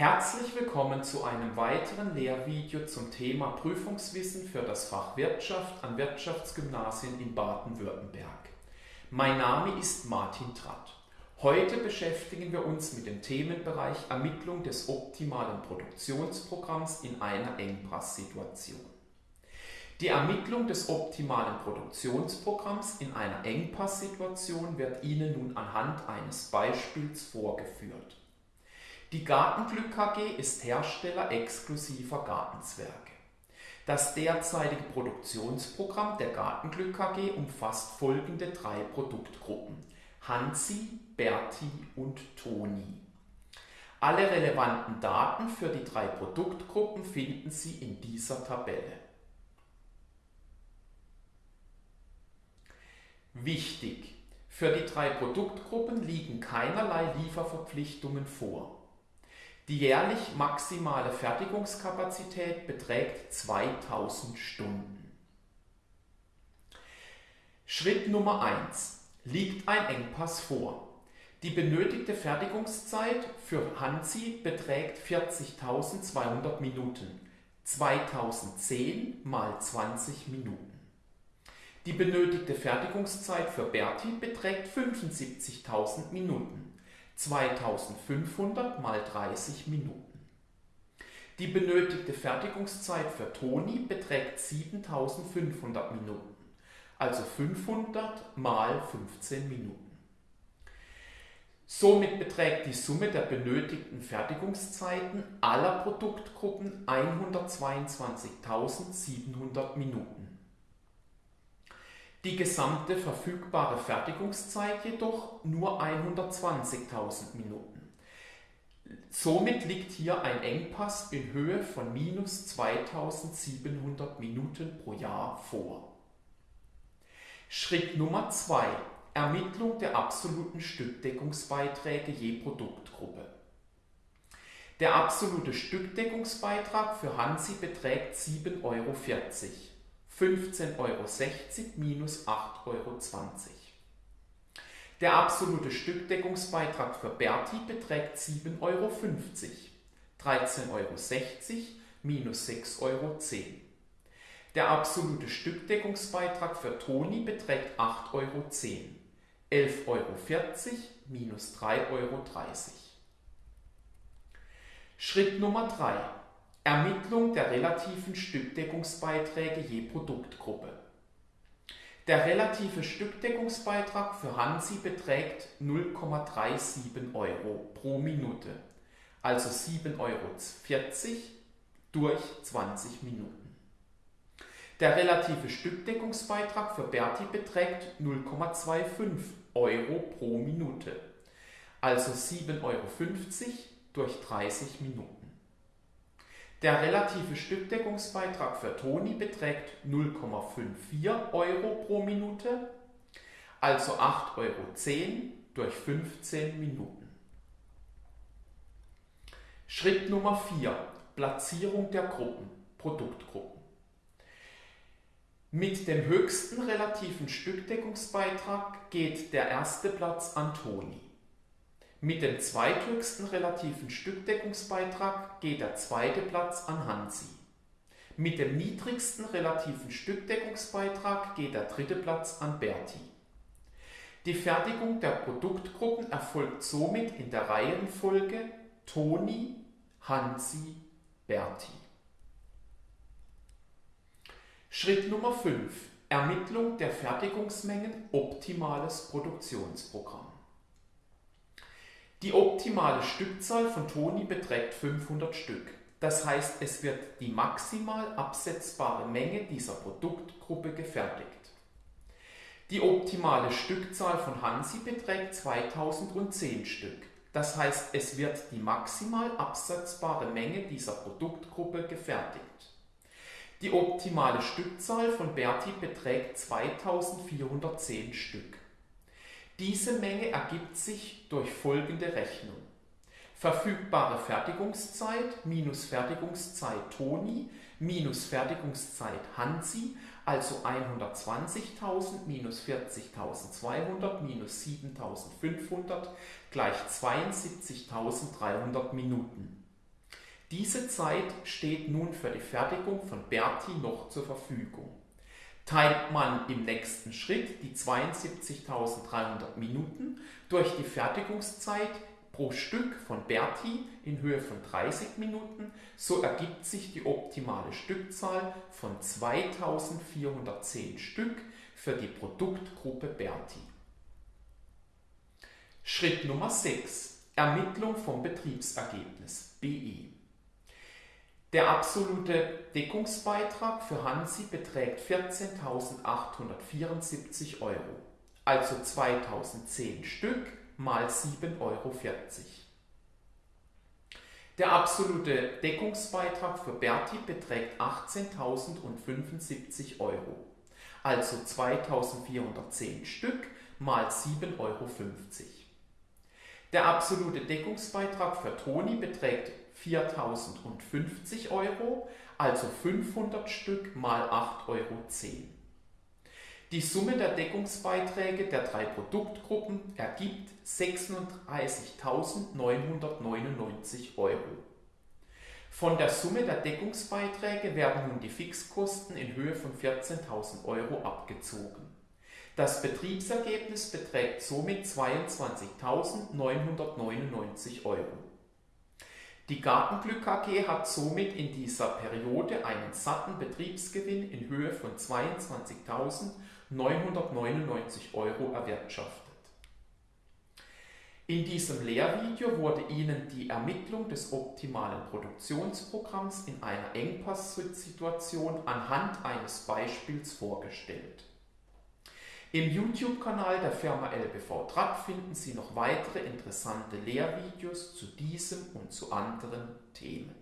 Herzlich willkommen zu einem weiteren Lehrvideo zum Thema Prüfungswissen für das Fach Wirtschaft an Wirtschaftsgymnasien in Baden-Württemberg. Mein Name ist Martin Tratt. Heute beschäftigen wir uns mit dem Themenbereich Ermittlung des optimalen Produktionsprogramms in einer Engpasssituation. Die Ermittlung des optimalen Produktionsprogramms in einer Engpasssituation wird Ihnen nun anhand eines Beispiels vorgeführt. Die Gartenglück KG ist Hersteller exklusiver Gartenzwerge. Das derzeitige Produktionsprogramm der Gartenglück KG umfasst folgende drei Produktgruppen: Hansi, Berti und Toni. Alle relevanten Daten für die drei Produktgruppen finden Sie in dieser Tabelle. Wichtig! Für die drei Produktgruppen liegen keinerlei Lieferverpflichtungen vor. Die jährlich maximale Fertigungskapazität beträgt 2000 Stunden. Schritt Nummer 1. Liegt ein Engpass vor. Die benötigte Fertigungszeit für Hansi beträgt 40.200 Minuten. 2010 mal 20 Minuten. Die benötigte Fertigungszeit für Berti beträgt 75.000 Minuten, 2500 mal 30 Minuten. Die benötigte Fertigungszeit für Toni beträgt 7500 Minuten, also 500 mal 15 Minuten. Somit beträgt die Summe der benötigten Fertigungszeiten aller Produktgruppen 122.700 Minuten. Die gesamte verfügbare Fertigungszeit jedoch nur 120.000 Minuten. Somit liegt hier ein Engpass in Höhe von minus 2700 Minuten pro Jahr vor. Schritt Nummer 2. Ermittlung der absoluten Stückdeckungsbeiträge je Produktgruppe. Der absolute Stückdeckungsbeitrag für Hansi beträgt 7,40 Euro. 15,60 Euro minus 8,20 Euro. Der absolute Stückdeckungsbeitrag für Berti beträgt 7,50 Euro. 13,60 Euro minus 6,10 Euro. Der absolute Stückdeckungsbeitrag für Toni beträgt 8,10 Euro. 11,40 Euro minus 3,30 Euro. Schritt Nummer 3. Ermittlung der relativen Stückdeckungsbeiträge je Produktgruppe. Der relative Stückdeckungsbeitrag für Hansi beträgt 0,37 Euro pro Minute, also 7,40 Euro durch 20 Minuten. Der relative Stückdeckungsbeitrag für Berti beträgt 0,25 Euro pro Minute, also 7,50 Euro durch 30 Minuten. Der relative Stückdeckungsbeitrag für Toni beträgt 0,54 Euro pro Minute, also 8,10 Euro durch 15 Minuten. Schritt Nummer 4. Platzierung der Gruppen, Produktgruppen. Mit dem höchsten relativen Stückdeckungsbeitrag geht der erste Platz an Toni. Mit dem zweithöchsten relativen Stückdeckungsbeitrag geht der zweite Platz an Hansi. Mit dem niedrigsten relativen Stückdeckungsbeitrag geht der dritte Platz an Berti. Die Fertigung der Produktgruppen erfolgt somit in der Reihenfolge Toni, Hansi, Berti. Schritt Nummer 5. Ermittlung der Fertigungsmengen optimales Produktionsprogramm. Die optimale Stückzahl von Toni beträgt 500 Stück. Das heißt, es wird die maximal absetzbare Menge dieser Produktgruppe gefertigt. Die optimale Stückzahl von Hansi beträgt 2010 Stück. Das heißt, es wird die maximal absetzbare Menge dieser Produktgruppe gefertigt. Die optimale Stückzahl von Berti beträgt 2410 Stück. Diese Menge ergibt sich durch folgende Rechnung. Verfügbare Fertigungszeit minus Fertigungszeit Toni minus Fertigungszeit Hansi, also 120.000 minus 40.200 minus 7.500 gleich 72.300 Minuten. Diese Zeit steht nun für die Fertigung von Berti noch zur Verfügung. Teilt man im nächsten Schritt die 72.300 Minuten durch die Fertigungszeit pro Stück von Berti in Höhe von 30 Minuten, so ergibt sich die optimale Stückzahl von 2410 Stück für die Produktgruppe Berti. Schritt Nummer 6. Ermittlung vom Betriebsergebnis BE. Der absolute Deckungsbeitrag für Hansi beträgt 14.874 Euro, also 2010 Stück mal 7,40 Euro. Der absolute Deckungsbeitrag für Berti beträgt 18.075 Euro, also 2.410 Stück mal 7,50 Euro. Der absolute Deckungsbeitrag für Toni beträgt 4050 Euro, also 500 Stück mal 8,10 Euro. Die Summe der Deckungsbeiträge der drei Produktgruppen ergibt 36.999 Euro. Von der Summe der Deckungsbeiträge werden nun die Fixkosten in Höhe von 14.000 Euro abgezogen. Das Betriebsergebnis beträgt somit 22.999 Euro. Die Gartenglück AG hat somit in dieser Periode einen satten Betriebsgewinn in Höhe von 22.999 Euro erwirtschaftet. In diesem Lehrvideo wurde Ihnen die Ermittlung des optimalen Produktionsprogramms in einer Engpasssituation anhand eines Beispiels vorgestellt. Im YouTube-Kanal der Firma LBV Tratt finden Sie noch weitere interessante Lehrvideos zu diesem und zu anderen Themen.